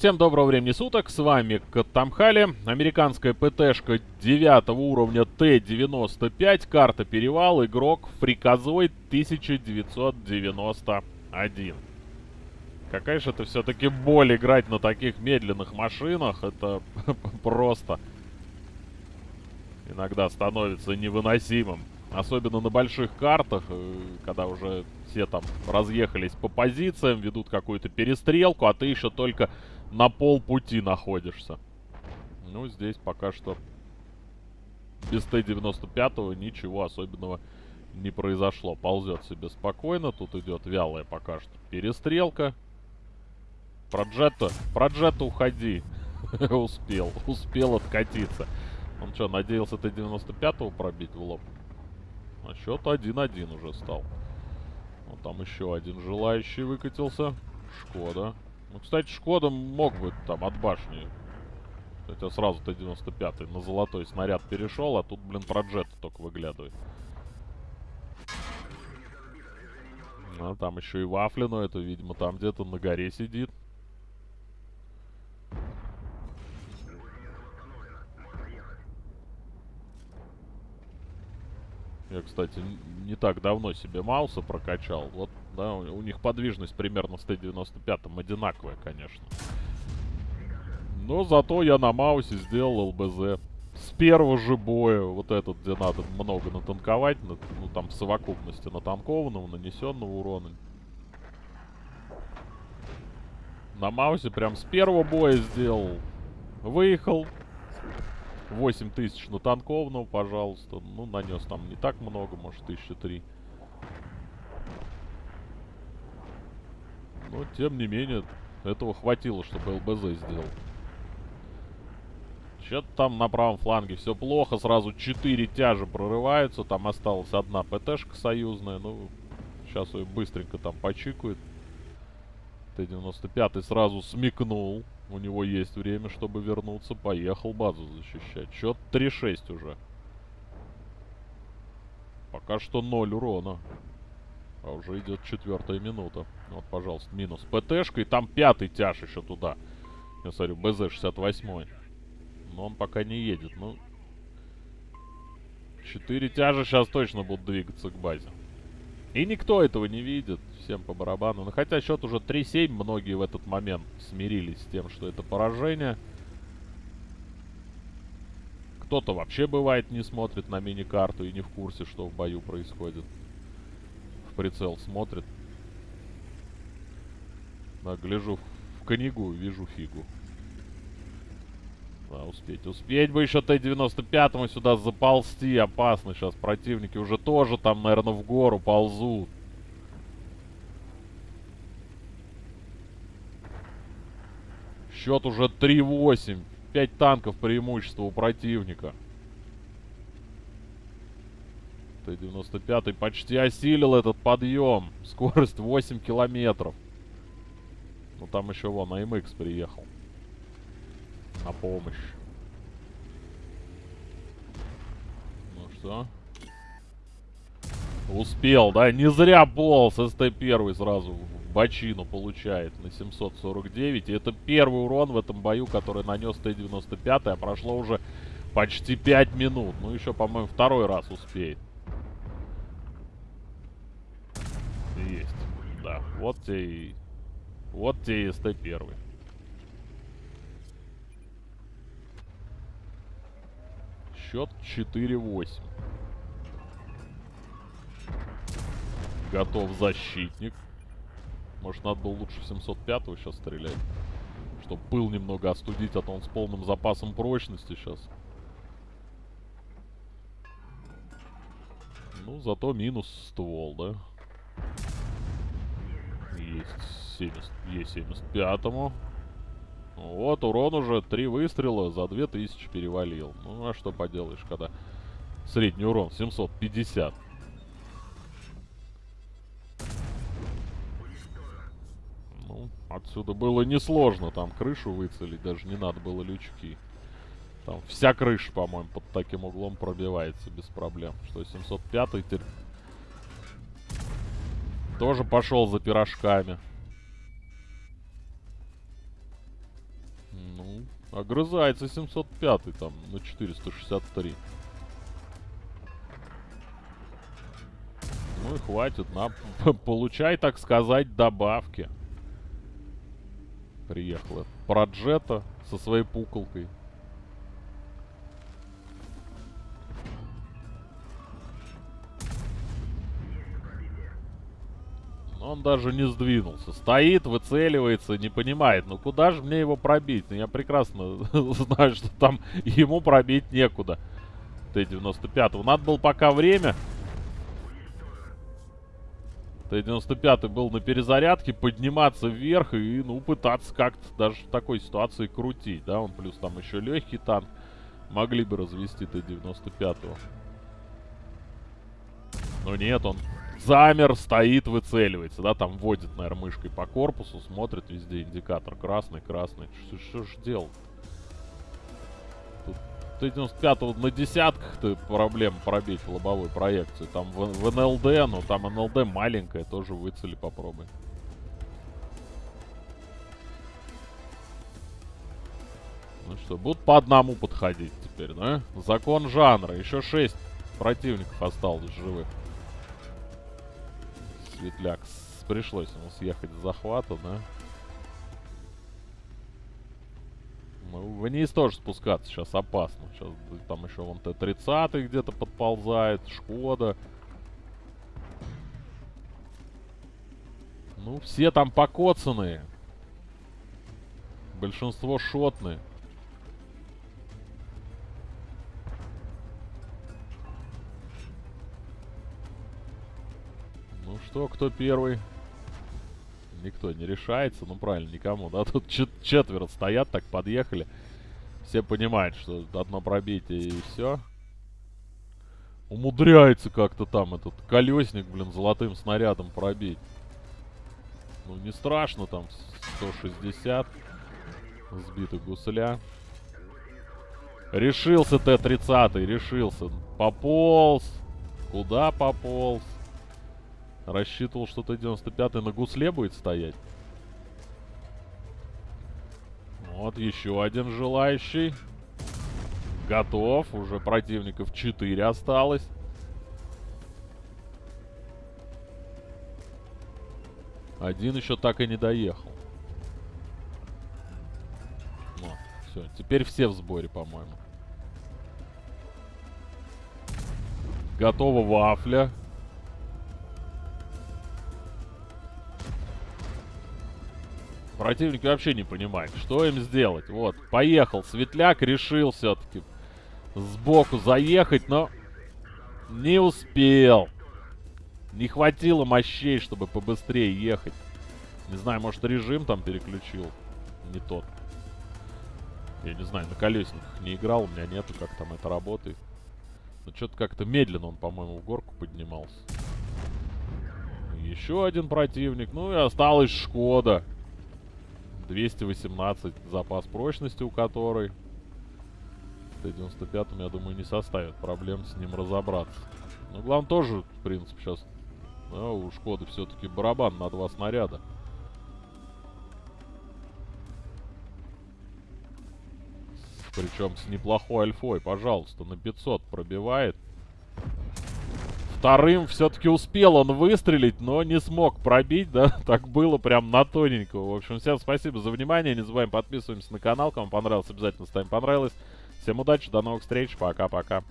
Всем доброго времени суток, с вами Катамхали, американская ПТшка 9 уровня Т-95, карта Перевал, игрок Фриказой 1991. Какая же это все-таки боль играть на таких медленных машинах, это просто иногда становится невыносимым. Особенно на больших картах, э, когда уже все там разъехались по позициям, ведут какую-то перестрелку, а ты еще только на полпути находишься. Ну, здесь пока что без Т-95 ничего особенного не произошло. Ползет себе спокойно. Тут идет вялая пока что перестрелка. Про Джетта, про Джетта уходи. успел, успел откатиться. Он что, надеялся Т-95 пробить в лоб? А счет 1-1 уже стал. Вот там еще один желающий выкатился. Шкода. Ну, кстати, Шкода мог бы там от башни. Хотя сразу Т-95 на золотой снаряд перешел, а тут, блин, про джет только выглядывает. А там еще и Вафли, но это, видимо, там где-то на горе сидит. Я, кстати, не так давно себе Мауса прокачал. Вот, да, у, них подвижность примерно с Т-95 одинаковая, конечно. Но зато я на Маусе сделал ЛБЗ. С первого же боя, вот этот, где надо много натанковать, на, ну там в совокупности натанкованного, нанесенного урона. На Маусе прям с первого боя сделал. Выехал, 8 тысяч на танковного, пожалуйста. Ну, нанес там не так много, может, тысяча три. Но, тем не менее, этого хватило, чтобы ЛБЗ сделал. Что-то там на правом фланге все плохо. Сразу 4 тяжи прорываются. Там осталась одна ПТшка союзная. Ну, сейчас ее быстренько там почикают. Т-95 сразу смекнул. У него есть время, чтобы вернуться. Поехал базу защищать. Счет 3-6 уже. Пока что 0 урона. А уже идет четвертая минута. Вот, пожалуйста, минус ПТшка. И там пятый тяж еще туда. Я смотрю, БЗ-68. Но он пока не едет. Ну, четыре тяжа сейчас точно будут двигаться к базе. И никто этого не видит. Всем по барабану. Но хотя счет уже 3-7, многие в этот момент смирились с тем, что это поражение. Кто-то вообще бывает не смотрит на мини-карту и не в курсе, что в бою происходит. Прицел смотрит. Да, гляжу в книгу, вижу фигу. Да, успеть. Успеть бы еще Т-95 сюда заползти. Опасно сейчас. Противники уже тоже там, наверное, в гору ползут. Счет уже 3-8. 5 танков преимущества у противника. Т-95 почти осилил этот подъем. Скорость 8 километров. Ну там еще вон АМХ приехал на помощь. Ну что? Успел, да? Не зря полз СТ-1 сразу в бочину получает на 749. И это первый урон в этом бою, который нанес Т-95, а прошло уже почти 5 минут. Ну, еще, по-моему, второй раз успеет. Есть. Да, вот и... Вот и СТ-1. Счет 4-8. Готов защитник. Может, надо было лучше 705-го сейчас стрелять. Чтобы пыл немного остудить, а то он с полным запасом прочности сейчас. Ну, зато минус ствол, да? Есть 70, есть 75-му. Вот, урон уже три выстрела за 2000 перевалил. Ну, а что поделаешь, когда средний урон 750. Ну, отсюда было несложно там крышу выцелить, даже не надо было лючки. Там вся крыша, по-моему, под таким углом пробивается без проблем. Что, 705 теперь тоже пошел за пирожками. Огрызается 705 там на 463. Ну и хватит, на, получай, так сказать, добавки. Приехала Проджета со своей пуколкой. Он даже не сдвинулся. Стоит, выцеливается, не понимает. Ну куда же мне его пробить? Ну я прекрасно знаю, что там ему пробить некуда. Т-95. Надо было пока время. Т-95 был на перезарядке, подниматься вверх и, ну, пытаться как-то даже в такой ситуации крутить, да? Он плюс там еще легкий танк. Могли бы развести Т-95. Но нет, он замер, стоит, выцеливается, да, там водит, наверное, мышкой по корпусу, смотрит везде индикатор красный, красный. Что, ж делать? Тут 95 на десятках-то проблем пробить в лобовой проекции. Там в, в НЛД, ну там НЛД маленькая, тоже выцели попробуй. Ну что, будут по одному подходить теперь, да? Закон жанра. Еще шесть противников осталось живых. Светляк. Пришлось ему съехать с захвата, да? Ну, вниз тоже спускаться сейчас опасно. Сейчас там еще вон Т-30 где-то подползает, Шкода. Ну, все там покоцанные. Большинство шотные. Что, кто первый? Никто не решается. Ну, правильно, никому, да? Тут чет четверо стоят, так подъехали. Все понимают, что одно пробитие и все. Умудряется как-то там этот колесник, блин, золотым снарядом пробить. Ну, не страшно, там 160 сбитых гусля. Решился Т-30, решился. Пополз. Куда пополз? Рассчитывал, что Т-95 на гусле будет стоять. Вот еще один желающий. Готов. Уже противников 4 осталось. Один еще так и не доехал. Вот, все. Теперь все в сборе, по-моему. Готова вафля. Противник вообще не понимает, что им сделать. Вот, поехал. Светляк решил все-таки сбоку заехать, но не успел. Не хватило мощей, чтобы побыстрее ехать. Не знаю, может режим там переключил. Не тот. Я не знаю, на колесниках не играл, у меня нету, как там это работает. Но что-то как-то медленно он, по-моему, в горку поднимался. Еще один противник. Ну и осталась Шкода. 218 запас прочности у которой. Т-95, я думаю, не составит проблем с ним разобраться. Ну, главное тоже, в принципе, сейчас да, у Шкоды все-таки барабан на два снаряда. Причем с неплохой альфой, пожалуйста, на 500 пробивает. Вторым все-таки успел он выстрелить, но не смог пробить, да, так было прям на тоненького. В общем, всем спасибо за внимание, не забываем подписываемся на канал, кому понравилось, обязательно ставим понравилось. Всем удачи, до новых встреч, пока-пока.